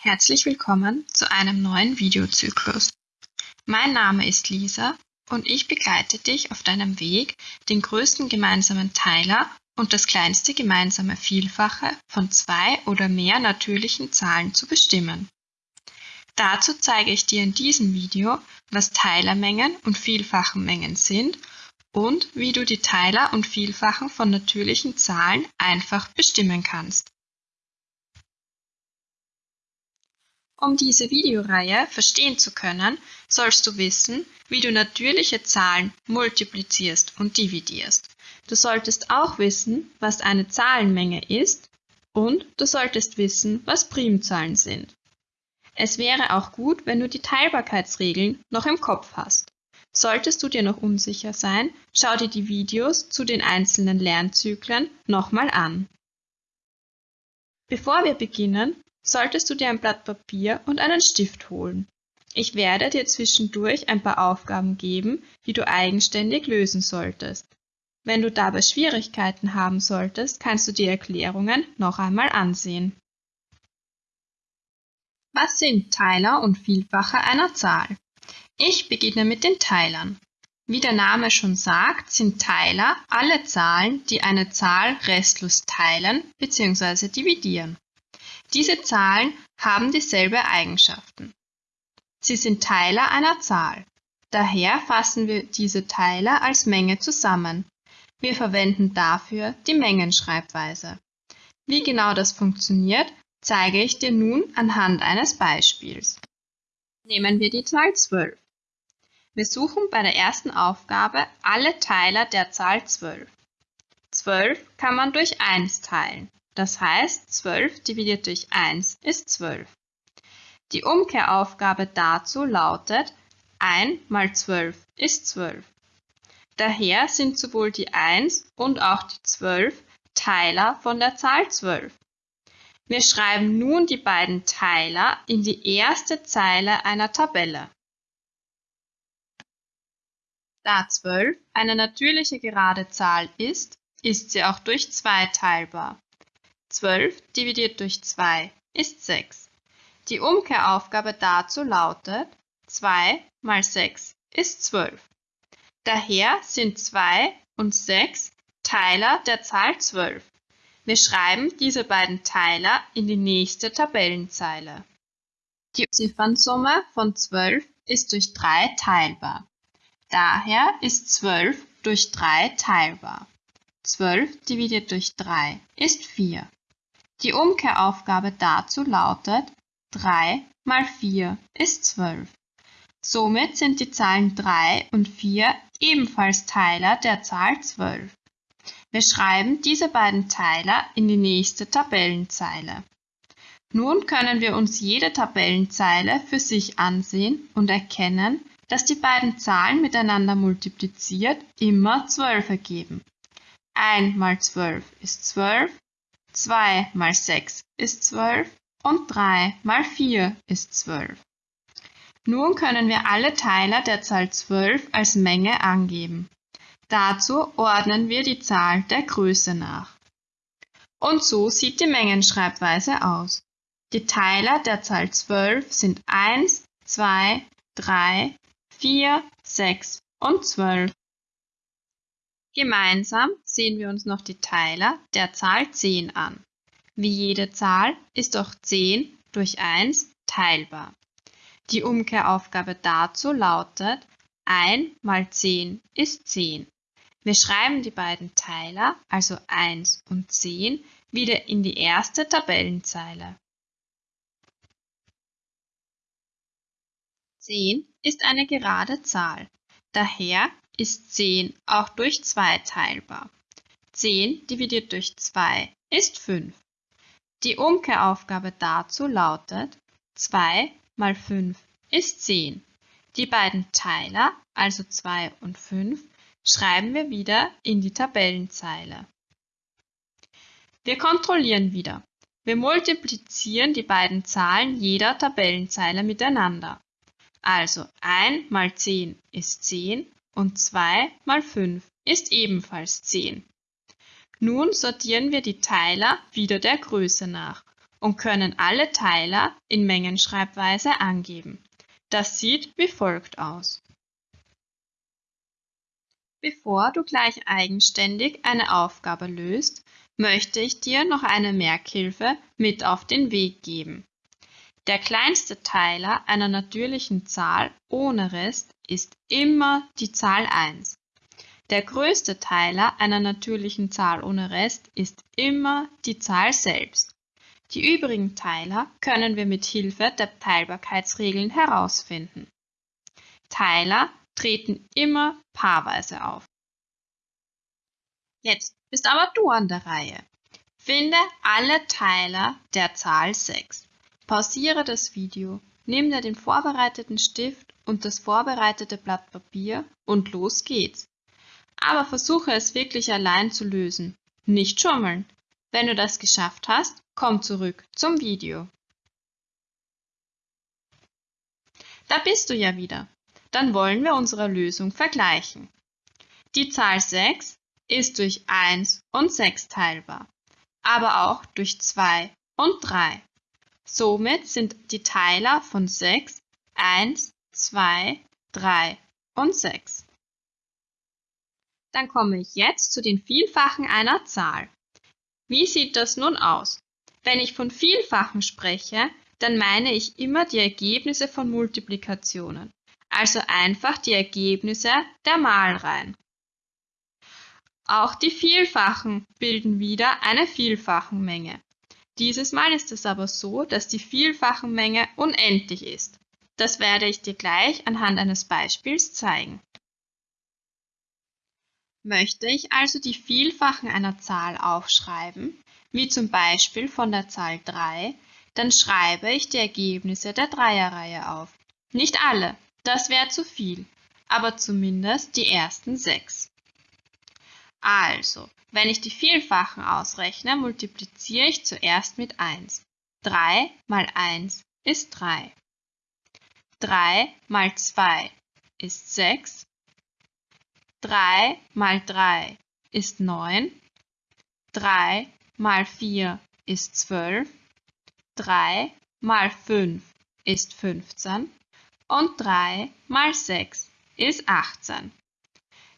Herzlich willkommen zu einem neuen Videozyklus. Mein Name ist Lisa und ich begleite dich auf deinem Weg, den größten gemeinsamen Teiler und das kleinste gemeinsame Vielfache von zwei oder mehr natürlichen Zahlen zu bestimmen. Dazu zeige ich dir in diesem Video, was Teilermengen und Vielfachenmengen sind und wie du die Teiler und Vielfachen von natürlichen Zahlen einfach bestimmen kannst. Um diese Videoreihe verstehen zu können, sollst du wissen, wie du natürliche Zahlen multiplizierst und dividierst. Du solltest auch wissen, was eine Zahlenmenge ist und du solltest wissen, was Primzahlen sind. Es wäre auch gut, wenn du die Teilbarkeitsregeln noch im Kopf hast. Solltest du dir noch unsicher sein, schau dir die Videos zu den einzelnen Lernzyklen nochmal an. Bevor wir beginnen, solltest du dir ein Blatt Papier und einen Stift holen. Ich werde dir zwischendurch ein paar Aufgaben geben, die du eigenständig lösen solltest. Wenn du dabei Schwierigkeiten haben solltest, kannst du die Erklärungen noch einmal ansehen. Was sind Teiler und Vielfache einer Zahl? Ich beginne mit den Teilern. Wie der Name schon sagt, sind Teiler alle Zahlen, die eine Zahl restlos teilen bzw. dividieren. Diese Zahlen haben dieselbe Eigenschaften. Sie sind Teiler einer Zahl. Daher fassen wir diese Teiler als Menge zusammen. Wir verwenden dafür die Mengenschreibweise. Wie genau das funktioniert, zeige ich dir nun anhand eines Beispiels. Nehmen wir die Zahl 12. Wir suchen bei der ersten Aufgabe alle Teiler der Zahl 12. 12 kann man durch 1 teilen. Das heißt, 12 dividiert durch 1 ist 12. Die Umkehraufgabe dazu lautet 1 mal 12 ist 12. Daher sind sowohl die 1 und auch die 12 Teiler von der Zahl 12. Wir schreiben nun die beiden Teiler in die erste Zeile einer Tabelle. Da 12 eine natürliche gerade Zahl ist, ist sie auch durch 2 teilbar. 12 dividiert durch 2 ist 6. Die Umkehraufgabe dazu lautet 2 mal 6 ist 12. Daher sind 2 und 6 Teiler der Zahl 12. Wir schreiben diese beiden Teiler in die nächste Tabellenzeile. Die Ziffernsumme von 12 ist durch 3 teilbar. Daher ist 12 durch 3 teilbar. 12 dividiert durch 3 ist 4. Die Umkehraufgabe dazu lautet 3 mal 4 ist 12. Somit sind die Zahlen 3 und 4 ebenfalls Teiler der Zahl 12. Wir schreiben diese beiden Teiler in die nächste Tabellenzeile. Nun können wir uns jede Tabellenzeile für sich ansehen und erkennen, dass die beiden Zahlen miteinander multipliziert immer 12 ergeben. 1 mal 12 ist 12 2 mal 6 ist 12 und 3 mal 4 ist 12. Nun können wir alle Teiler der Zahl 12 als Menge angeben. Dazu ordnen wir die Zahl der Größe nach. Und so sieht die Mengenschreibweise aus. Die Teiler der Zahl 12 sind 1, 2, 3, 4, 6 und 12. Gemeinsam sehen wir uns noch die Teiler der Zahl 10 an. Wie jede Zahl ist auch 10 durch 1 teilbar. Die Umkehraufgabe dazu lautet 1 mal 10 ist 10. Wir schreiben die beiden Teiler, also 1 und 10, wieder in die erste Tabellenzeile. 10 ist eine gerade Zahl. Daher ist 10 auch durch 2 teilbar. 10 dividiert durch 2 ist 5. Die Umkehraufgabe dazu lautet 2 mal 5 ist 10. Die beiden Teiler, also 2 und 5, schreiben wir wieder in die Tabellenzeile. Wir kontrollieren wieder. Wir multiplizieren die beiden Zahlen jeder Tabellenzeile miteinander. Also 1 mal 10 ist 10 und 2 mal 5 ist ebenfalls 10. Nun sortieren wir die Teiler wieder der Größe nach und können alle Teiler in Mengenschreibweise angeben. Das sieht wie folgt aus. Bevor du gleich eigenständig eine Aufgabe löst, möchte ich dir noch eine Merkhilfe mit auf den Weg geben. Der kleinste Teiler einer natürlichen Zahl ohne Rest ist immer die Zahl 1. Der größte Teiler einer natürlichen Zahl ohne Rest ist immer die Zahl selbst. Die übrigen Teiler können wir mit Hilfe der Teilbarkeitsregeln herausfinden. Teiler treten immer paarweise auf. Jetzt bist aber du an der Reihe. Finde alle Teiler der Zahl 6. Pausiere das Video, nimm dir den vorbereiteten Stift und das vorbereitete Blatt Papier und los geht's. Aber versuche es wirklich allein zu lösen. Nicht schummeln. Wenn du das geschafft hast, komm zurück zum Video. Da bist du ja wieder. Dann wollen wir unsere Lösung vergleichen. Die Zahl 6 ist durch 1 und 6 teilbar, aber auch durch 2 und 3. Somit sind die Teiler von 6 1, 2, 3 und 6. Dann komme ich jetzt zu den Vielfachen einer Zahl. Wie sieht das nun aus? Wenn ich von Vielfachen spreche, dann meine ich immer die Ergebnisse von Multiplikationen, also einfach die Ergebnisse der Malreihen. Auch die Vielfachen bilden wieder eine Vielfachenmenge. Dieses Mal ist es aber so, dass die Vielfachenmenge unendlich ist. Das werde ich dir gleich anhand eines Beispiels zeigen. Möchte ich also die Vielfachen einer Zahl aufschreiben, wie zum Beispiel von der Zahl 3, dann schreibe ich die Ergebnisse der Dreierreihe auf. Nicht alle, das wäre zu viel, aber zumindest die ersten sechs. Also, wenn ich die Vielfachen ausrechne, multipliziere ich zuerst mit 1. 3 mal 1 ist 3. 3 mal 2 ist 6 3 mal 3 ist 9. 3 mal 4 ist 12. 3 mal 5 ist 15. Und 3 mal 6 ist 18.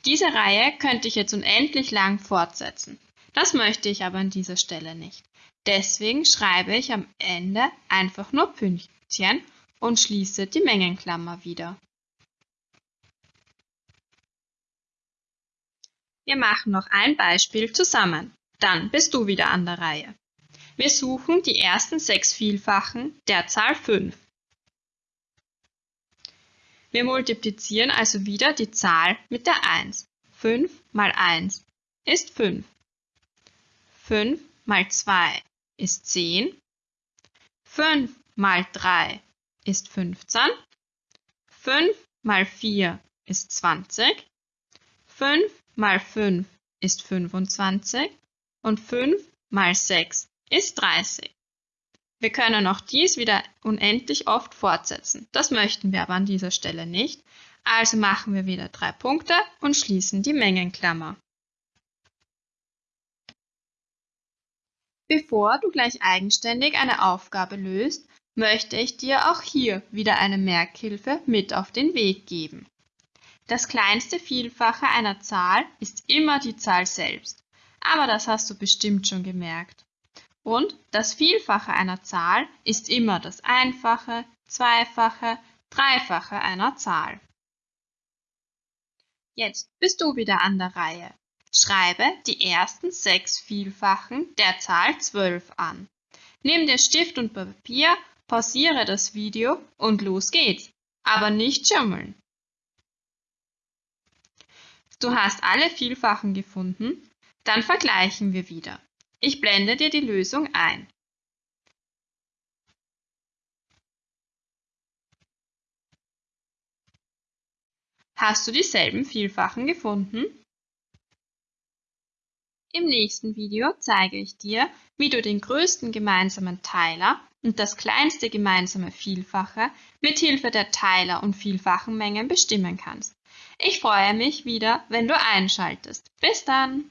Diese Reihe könnte ich jetzt unendlich lang fortsetzen. Das möchte ich aber an dieser Stelle nicht. Deswegen schreibe ich am Ende einfach nur Pünktchen und schließe die Mengenklammer wieder. Wir machen noch ein Beispiel zusammen. Dann bist du wieder an der Reihe. Wir suchen die ersten sechs Vielfachen der Zahl 5. Wir multiplizieren also wieder die Zahl mit der 1. 5 mal 1 ist 5. 5 mal 2 ist 10. 5 mal 3 ist 15. 5 mal 4 ist 20. 5 mal 5 ist 25 und 5 mal 6 ist 30. Wir können auch dies wieder unendlich oft fortsetzen. Das möchten wir aber an dieser Stelle nicht. Also machen wir wieder drei Punkte und schließen die Mengenklammer. Bevor du gleich eigenständig eine Aufgabe löst, möchte ich dir auch hier wieder eine Merkhilfe mit auf den Weg geben. Das kleinste Vielfache einer Zahl ist immer die Zahl selbst, aber das hast du bestimmt schon gemerkt. Und das Vielfache einer Zahl ist immer das Einfache, Zweifache, Dreifache einer Zahl. Jetzt bist du wieder an der Reihe. Schreibe die ersten sechs Vielfachen der Zahl 12 an. Nimm dir Stift und Papier, pausiere das Video und los geht's. Aber nicht schummeln. Du hast alle Vielfachen gefunden? Dann vergleichen wir wieder. Ich blende dir die Lösung ein. Hast du dieselben Vielfachen gefunden? Im nächsten Video zeige ich dir, wie du den größten gemeinsamen Teiler und das kleinste gemeinsame Vielfache mit Hilfe der Teiler- und Vielfachenmengen bestimmen kannst. Ich freue mich wieder, wenn du einschaltest. Bis dann!